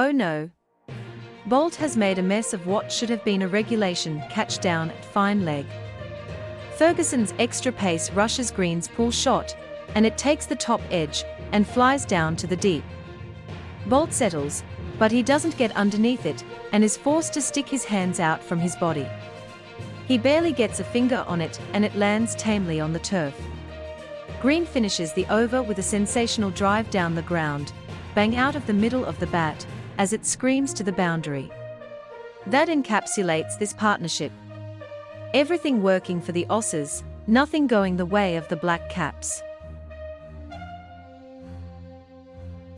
Oh no. Boult has made a mess of what should have been a regulation catch down at fine leg. Ferguson's extra pace rushes Green's pull shot, and it takes the top edge and flies down to the deep. Boult settles, but he doesn't get underneath it and is forced to stick his hands out from his body. He barely gets a finger on it and it lands tamely on the turf. Green finishes the over with a sensational drive down the ground, bang out of the middle of the bat, as it screams to the boundary. That encapsulates this partnership. Everything working for the Aussies, nothing going the way of the Black Caps.